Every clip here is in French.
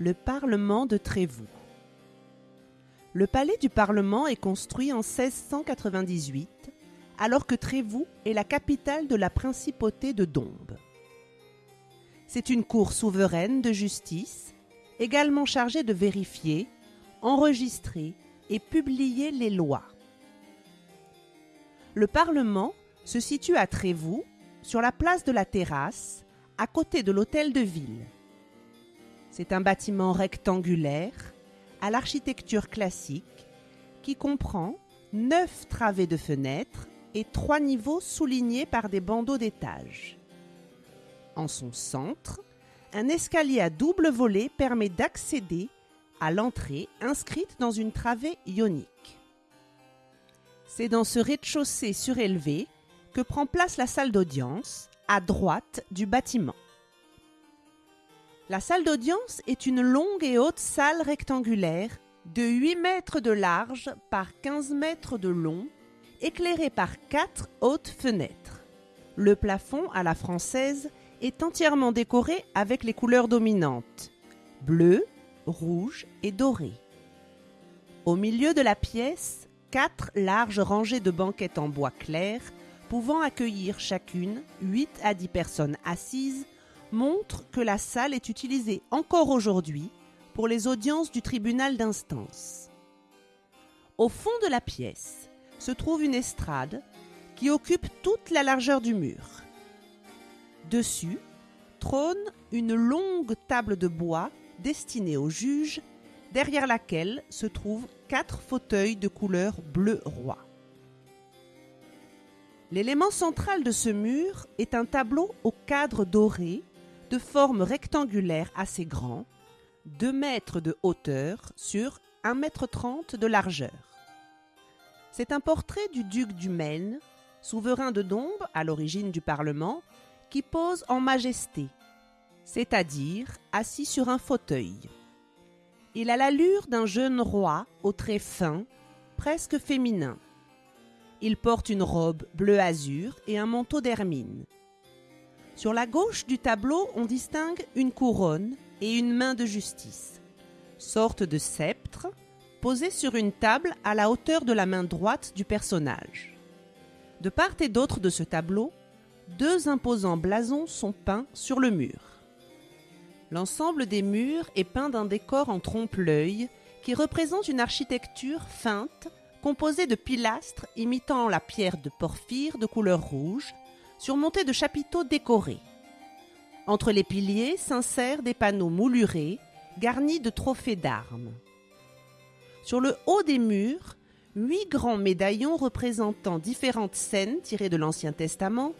Le Parlement de Trévoux. Le palais du Parlement est construit en 1698, alors que Trévoux est la capitale de la principauté de Dombes. C'est une cour souveraine de justice, également chargée de vérifier, enregistrer et publier les lois. Le Parlement se situe à Trévoux, sur la place de la Terrasse, à côté de l'hôtel de ville. C'est un bâtiment rectangulaire à l'architecture classique qui comprend neuf travées de fenêtres et trois niveaux soulignés par des bandeaux d'étages. En son centre, un escalier à double volée permet d'accéder à l'entrée inscrite dans une travée ionique. C'est dans ce rez-de-chaussée surélevé que prend place la salle d'audience, à droite du bâtiment. La salle d'audience est une longue et haute salle rectangulaire de 8 mètres de large par 15 mètres de long, éclairée par quatre hautes fenêtres. Le plafond à la française est entièrement décoré avec les couleurs dominantes bleu, rouge et doré. Au milieu de la pièce, quatre larges rangées de banquettes en bois clair, pouvant accueillir chacune 8 à 10 personnes assises, montre que la salle est utilisée encore aujourd'hui pour les audiences du tribunal d'instance. Au fond de la pièce se trouve une estrade qui occupe toute la largeur du mur. Dessus trône une longue table de bois destinée aux juges, derrière laquelle se trouvent quatre fauteuils de couleur bleu roi. L'élément central de ce mur est un tableau au cadre doré de forme rectangulaire assez grand, 2 mètres de hauteur sur 1 mètre 30 de largeur. C'est un portrait du duc du Maine, souverain de Dombes à l'origine du Parlement, qui pose en majesté, c'est-à-dire assis sur un fauteuil. Il a l'allure d'un jeune roi aux traits fins, presque féminin. Il porte une robe bleu azur et un manteau d'hermine. Sur la gauche du tableau, on distingue une couronne et une main de justice, sorte de sceptre posée sur une table à la hauteur de la main droite du personnage. De part et d'autre de ce tableau, deux imposants blasons sont peints sur le mur. L'ensemble des murs est peint d'un décor en trompe-l'œil qui représente une architecture feinte composée de pilastres imitant la pierre de porphyre de couleur rouge surmontés de chapiteaux décorés. Entre les piliers s'insèrent des panneaux moulurés garnis de trophées d'armes. Sur le haut des murs, huit grands médaillons représentant différentes scènes tirées de l'Ancien Testament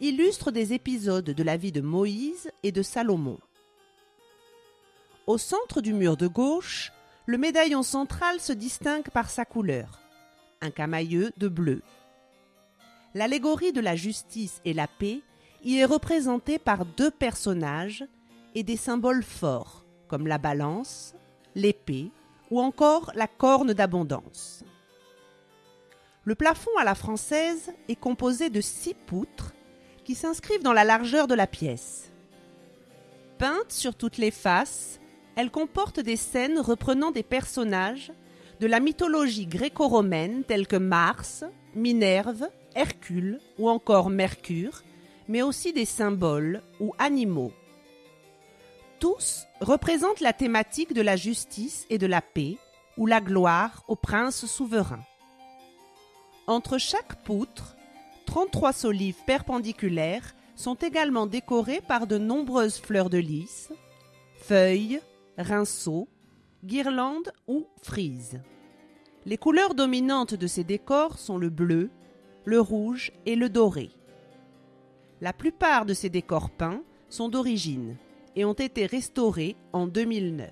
illustrent des épisodes de la vie de Moïse et de Salomon. Au centre du mur de gauche, le médaillon central se distingue par sa couleur, un camailleux de bleu. L'allégorie de la justice et la paix y est représentée par deux personnages et des symboles forts, comme la balance, l'épée ou encore la corne d'abondance. Le plafond à la française est composé de six poutres qui s'inscrivent dans la largeur de la pièce. Peinte sur toutes les faces, elle comporte des scènes reprenant des personnages de la mythologie gréco-romaine tels que Mars, Minerve, Hercule ou encore Mercure, mais aussi des symboles ou animaux. Tous représentent la thématique de la justice et de la paix ou la gloire au prince souverain. Entre chaque poutre, 33 solives perpendiculaires sont également décorées par de nombreuses fleurs de lys, feuilles, rinceaux, guirlandes ou frises. Les couleurs dominantes de ces décors sont le bleu, le rouge et le doré. La plupart de ces décors peints sont d'origine et ont été restaurés en 2009.